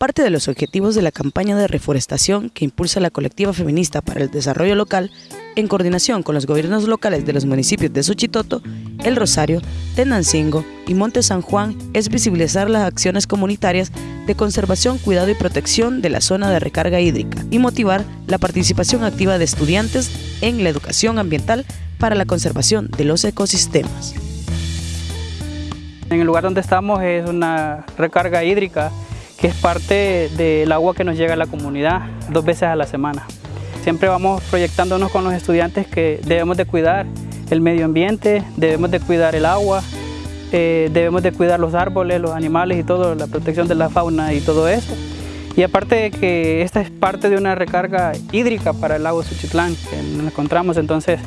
Parte de los objetivos de la campaña de reforestación que impulsa la colectiva feminista para el desarrollo local, en coordinación con los gobiernos locales de los municipios de Suchitoto, El Rosario, Tenancingo y Monte San Juan, es visibilizar las acciones comunitarias de conservación, cuidado y protección de la zona de recarga hídrica y motivar la participación activa de estudiantes en la educación ambiental para la conservación de los ecosistemas. En el lugar donde estamos es una recarga hídrica que es parte del agua que nos llega a la comunidad dos veces a la semana. Siempre vamos proyectándonos con los estudiantes que debemos de cuidar el medio ambiente, debemos de cuidar el agua, eh, debemos de cuidar los árboles, los animales y todo, la protección de la fauna y todo eso. Y aparte de que esta es parte de una recarga hídrica para el lago Suchitlán que nos encontramos, entonces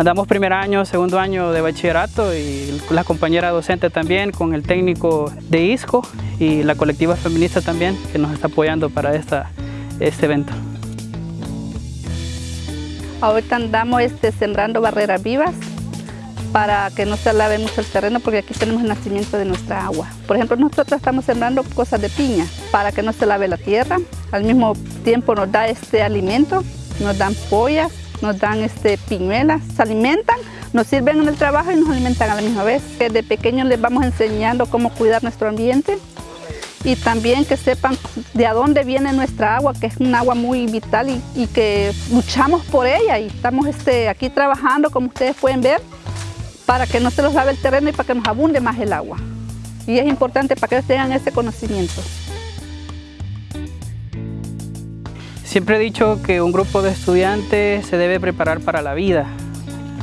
Andamos primer año, segundo año de bachillerato y la compañera docente también con el técnico de ISCO y la colectiva feminista también que nos está apoyando para esta, este evento. Ahorita andamos este, sembrando barreras vivas para que no se lave mucho el terreno porque aquí tenemos el nacimiento de nuestra agua. Por ejemplo, nosotros estamos sembrando cosas de piña para que no se lave la tierra. Al mismo tiempo nos da este alimento, nos dan pollas nos dan este, se alimentan, nos sirven en el trabajo y nos alimentan a la misma vez. Desde pequeños les vamos enseñando cómo cuidar nuestro ambiente y también que sepan de dónde viene nuestra agua, que es un agua muy vital y, que luchamos por ella y estamos este, aquí trabajando, como ustedes pueden ver, para que no se los lave el terreno y para que nos abunde más el agua. Y es importante para que ellos tengan ese conocimiento. Siempre he dicho que un grupo de estudiantes se debe preparar para la vida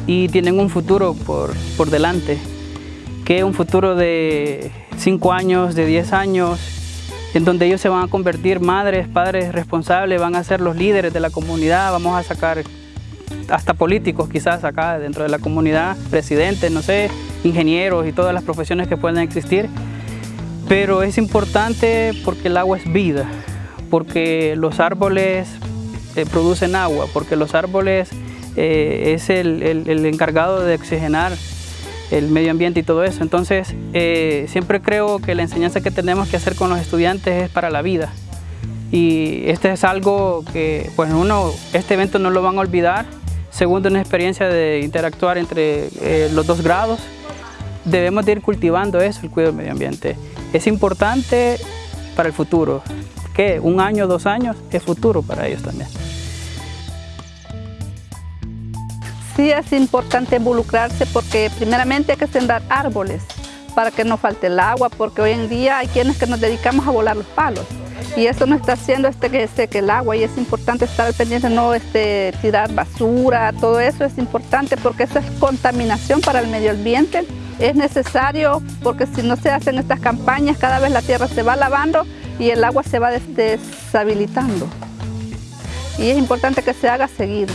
y tienen un futuro por, por delante, que es un futuro de 5 años, de 10 años, en donde ellos se van a convertir madres, padres responsables, van a ser los líderes de la comunidad, vamos a sacar hasta políticos quizás acá dentro de la comunidad, presidentes, no sé, ingenieros y todas las profesiones que puedan existir. Pero es importante porque el agua es vida porque los árboles eh, producen agua, porque los árboles eh, es el, encargado de oxigenar el medio ambiente y todo eso. Entonces, eh, siempre creo que la enseñanza que tenemos que hacer con los estudiantes es para la vida. Y este es algo que, pues uno, este evento no lo van a olvidar. Segundo, una experiencia de interactuar entre los dos grados. Debemos de ir cultivando eso, el cuidado del medio ambiente. Es importante para el futuro un año, dos años es futuro para ellos también. Sí es importante involucrarse porque primeramente hay que sembrar árboles para que no falte el agua, porque hoy en día hay quienes que nos dedicamos a volar los palos y eso no está haciendo este que seque el agua y es importante estar al pendiente, no este, tirar basura, todo eso es importante porque esa es contaminación para el medio ambiente. Es necesario porque si no se hacen estas campañas, cada vez la tierra se va lavando y el agua se va deshabilitando. Y es importante que se haga seguido.